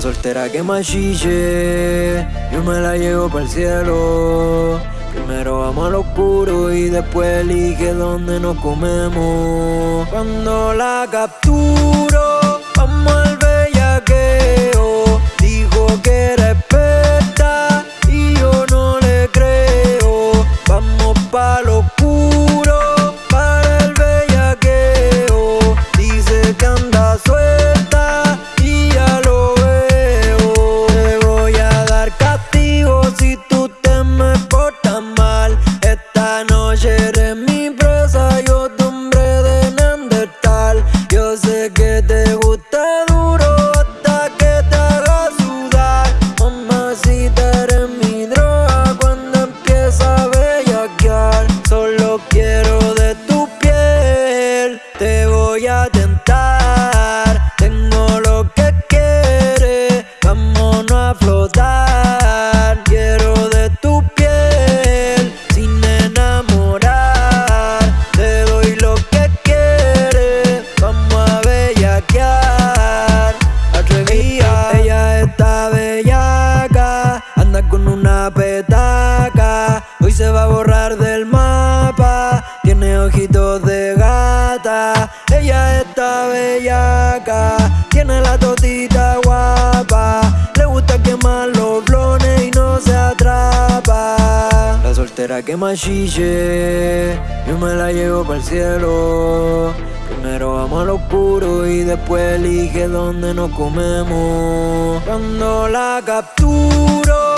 soltera que machille, yo me la llevo para el cielo. Primero vamos al oscuro y después elige dónde nos comemos. Cuando la capturo, va a borrar del mapa, tiene ojitos de gata. Ella está bellaca, tiene la totita guapa. Le gusta quemar los blones y no se atrapa. La soltera que machille, yo me la llevo para el cielo. Primero vamos al oscuro y después elige dónde nos comemos. Cuando la capturo,